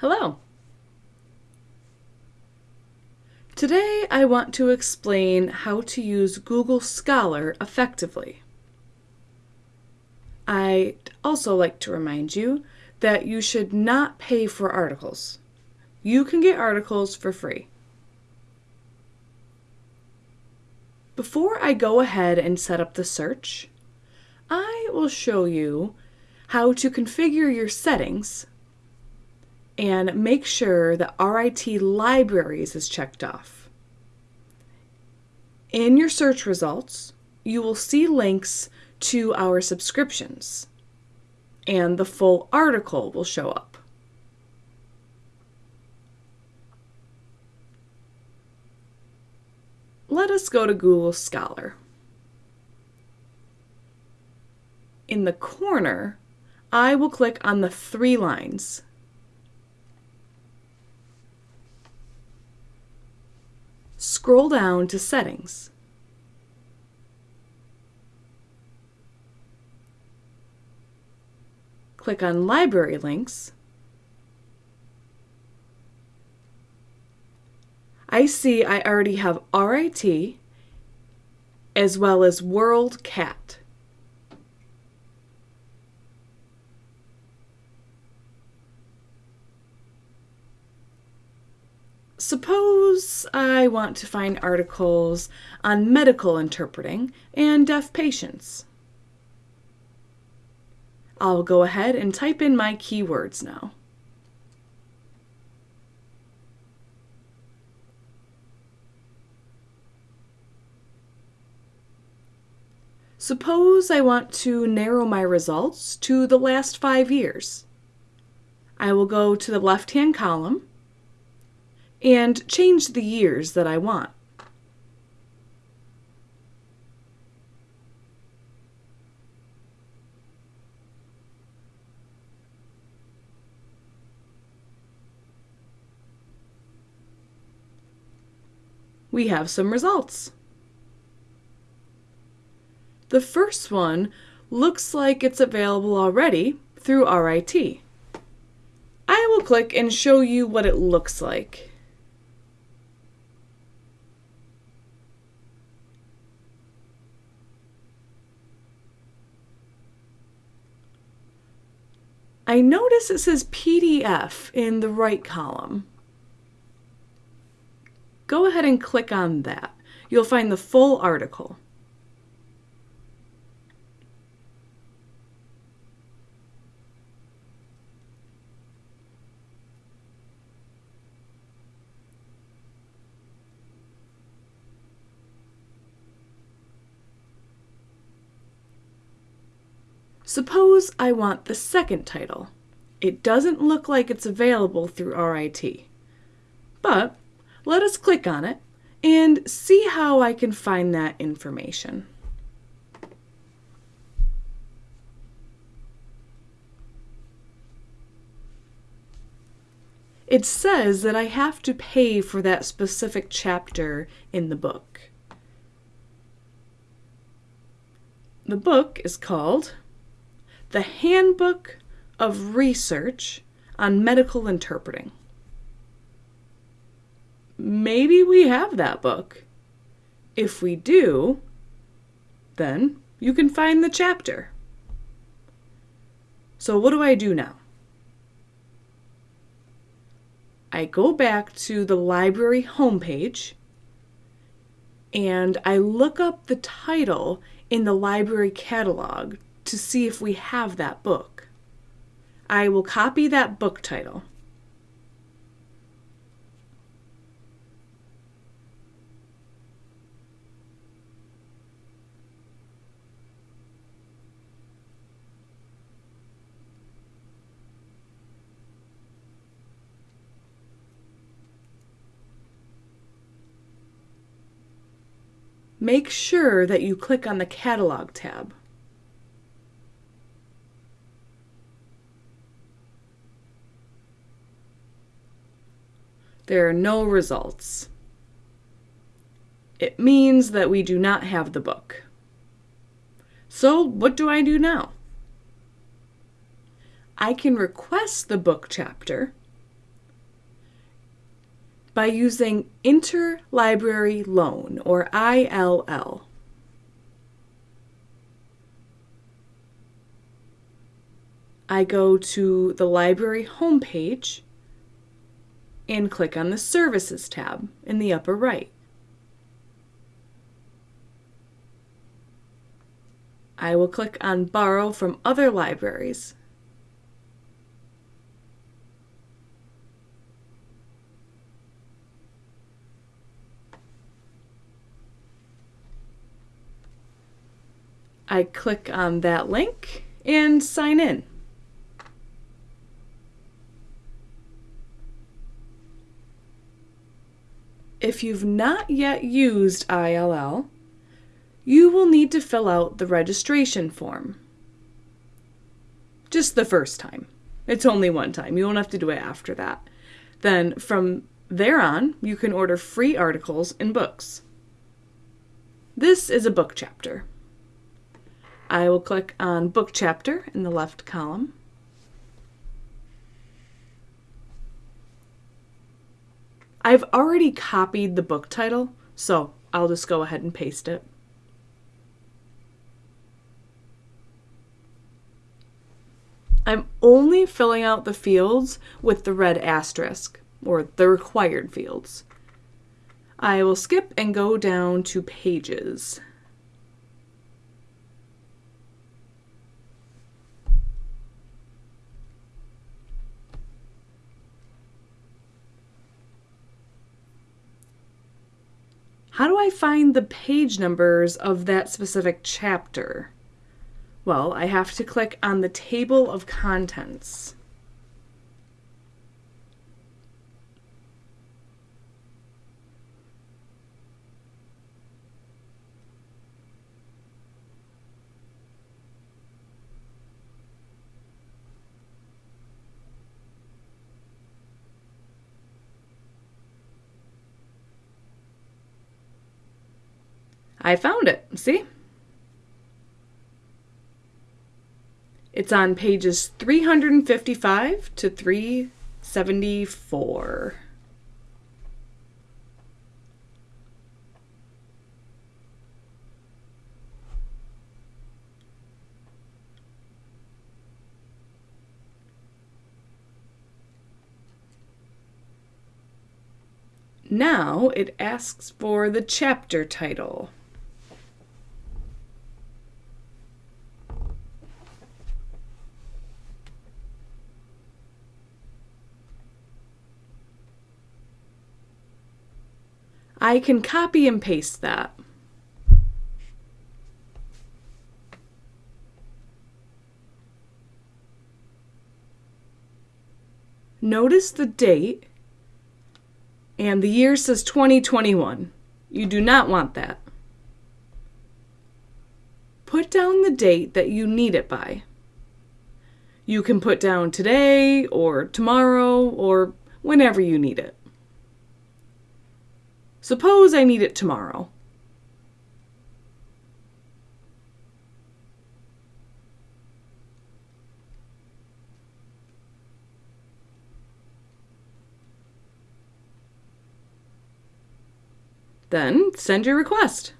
Hello. Today I want to explain how to use Google Scholar effectively. I'd also like to remind you that you should not pay for articles. You can get articles for free. Before I go ahead and set up the search, I will show you how to configure your settings and make sure that RIT Libraries is checked off. In your search results, you will see links to our subscriptions, and the full article will show up. Let us go to Google Scholar. In the corner, I will click on the three lines. Scroll down to Settings. Click on Library Links I see I already have RIT as well as WorldCat. Suppose I want to find articles on medical interpreting and deaf patients. I'll go ahead and type in my keywords now. Suppose I want to narrow my results to the last five years. I will go to the left-hand column and change the years that I want. We have some results. The first one looks like it's available already through RIT. I will click and show you what it looks like. I notice it says PDF in the right column. Go ahead and click on that. You'll find the full article. Suppose I want the second title. It doesn't look like it's available through RIT. But let us click on it and see how I can find that information. It says that I have to pay for that specific chapter in the book. The book is called the Handbook of Research on Medical Interpreting. Maybe we have that book. If we do, then you can find the chapter. So what do I do now? I go back to the library homepage and I look up the title in the library catalog to see if we have that book. I will copy that book title. Make sure that you click on the Catalog tab. There are no results. It means that we do not have the book. So what do I do now? I can request the book chapter by using Interlibrary Loan, or ILL. I go to the library homepage and click on the Services tab in the upper right. I will click on Borrow from Other Libraries. I click on that link and sign in. If you've not yet used ILL, you will need to fill out the registration form. Just the first time. It's only one time. You won't have to do it after that. Then from there on, you can order free articles and books. This is a book chapter. I will click on book chapter in the left column. I've already copied the book title, so I'll just go ahead and paste it. I'm only filling out the fields with the red asterisk, or the required fields. I will skip and go down to pages. How do I find the page numbers of that specific chapter? Well, I have to click on the table of contents. I found it. See? It's on pages 355 to 374. Now it asks for the chapter title. I can copy and paste that. Notice the date and the year says 2021. You do not want that. Put down the date that you need it by. You can put down today or tomorrow or whenever you need it. Suppose I need it tomorrow. Then send your request.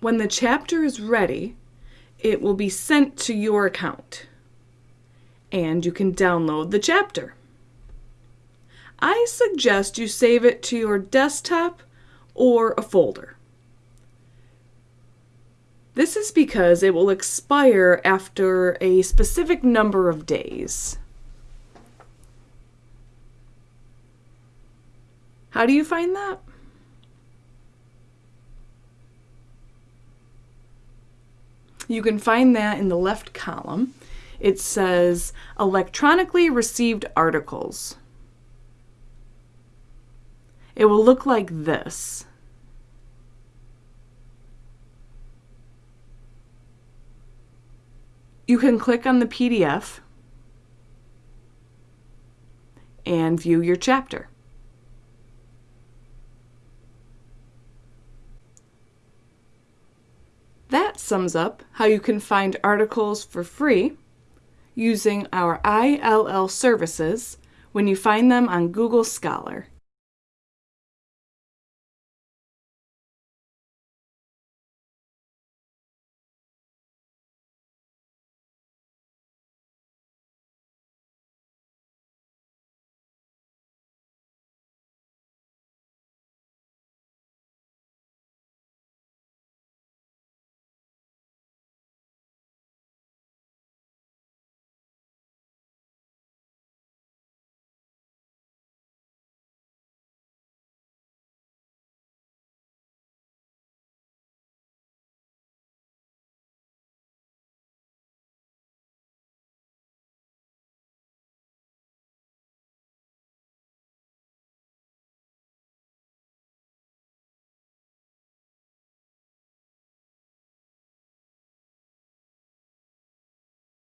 When the chapter is ready, it will be sent to your account and you can download the chapter. I suggest you save it to your desktop or a folder. This is because it will expire after a specific number of days. How do you find that? You can find that in the left column it says electronically received articles. It will look like this. You can click on the PDF and view your chapter. That sums up how you can find articles for free using our ILL services when you find them on Google Scholar.